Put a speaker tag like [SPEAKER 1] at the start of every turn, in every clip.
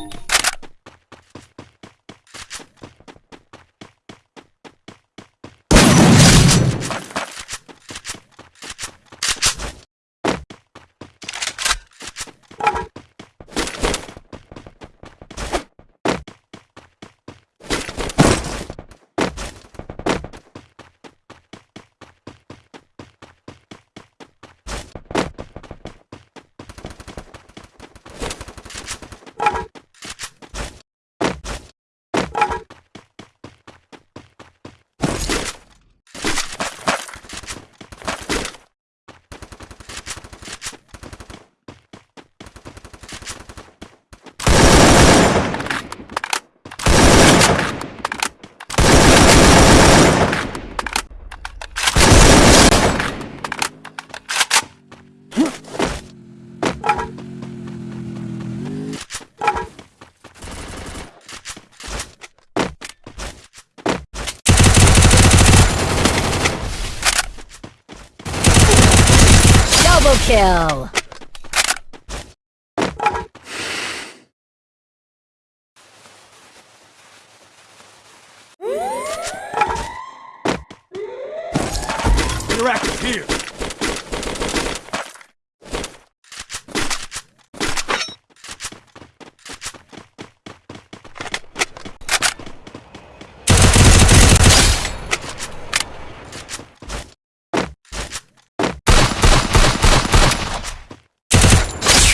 [SPEAKER 1] Double kill!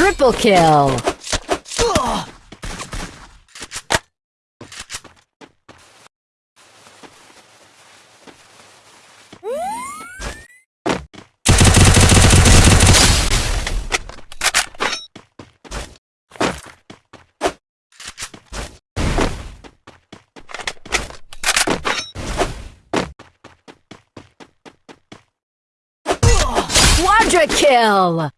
[SPEAKER 1] Triple kill! Quadra kill!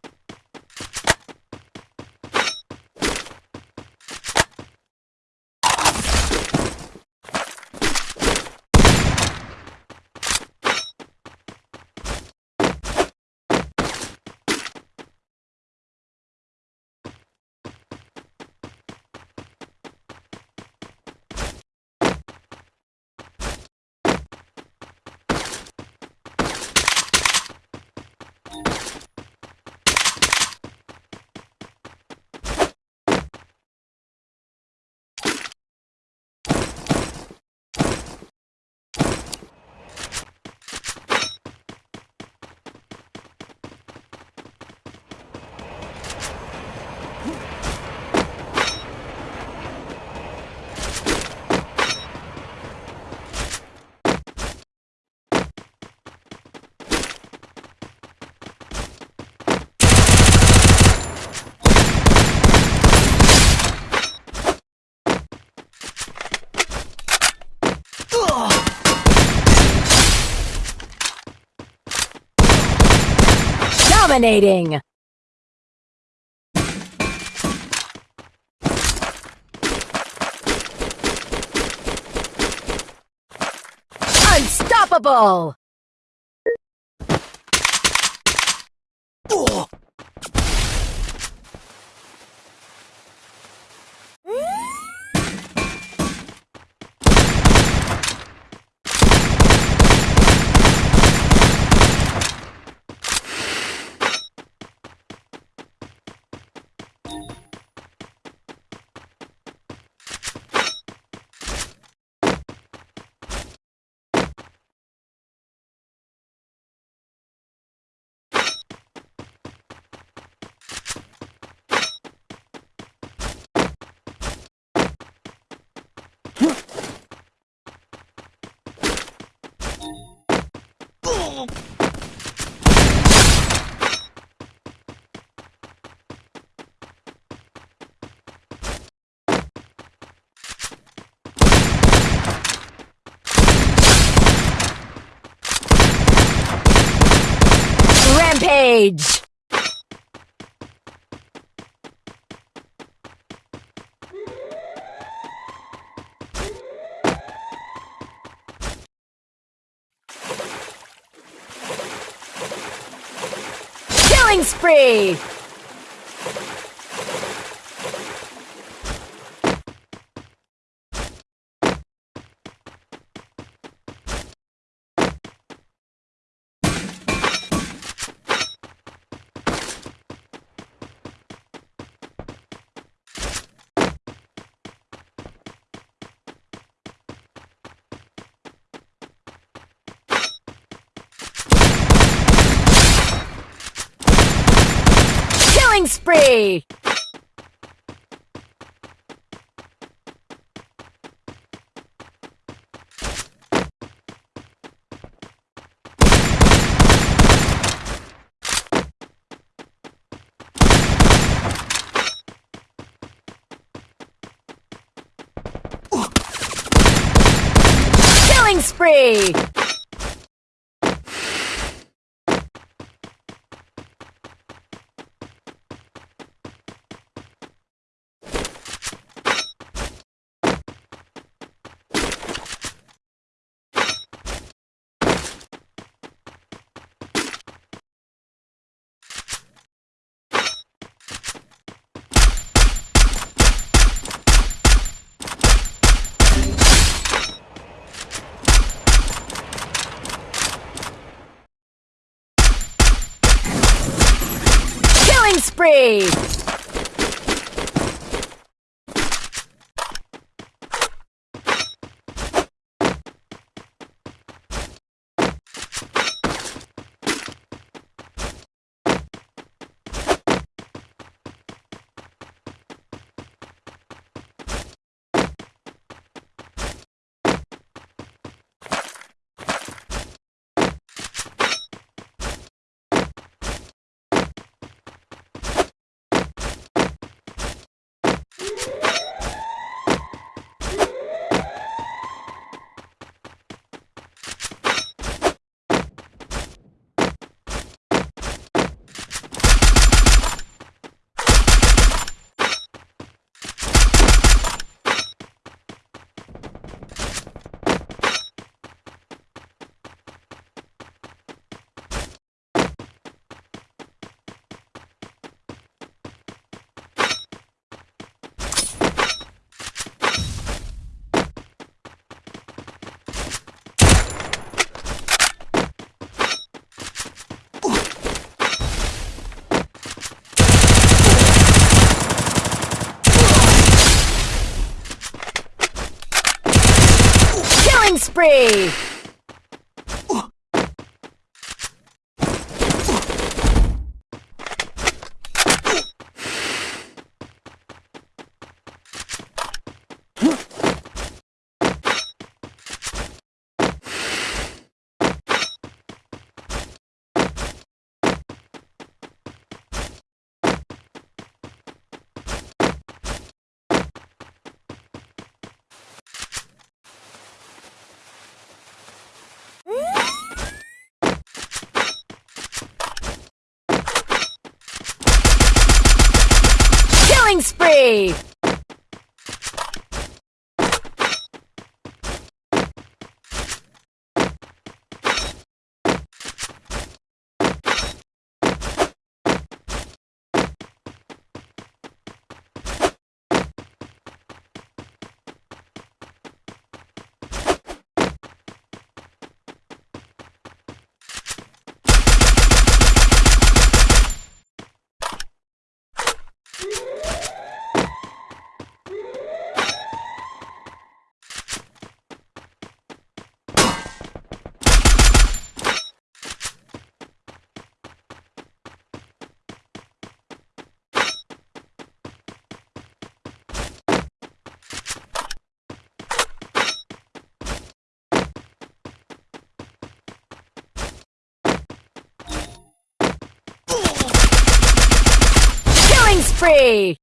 [SPEAKER 1] Dominating! Unstoppable! Rampage! Killing spree! Killing spree! Killing spree! Killing spree! Killing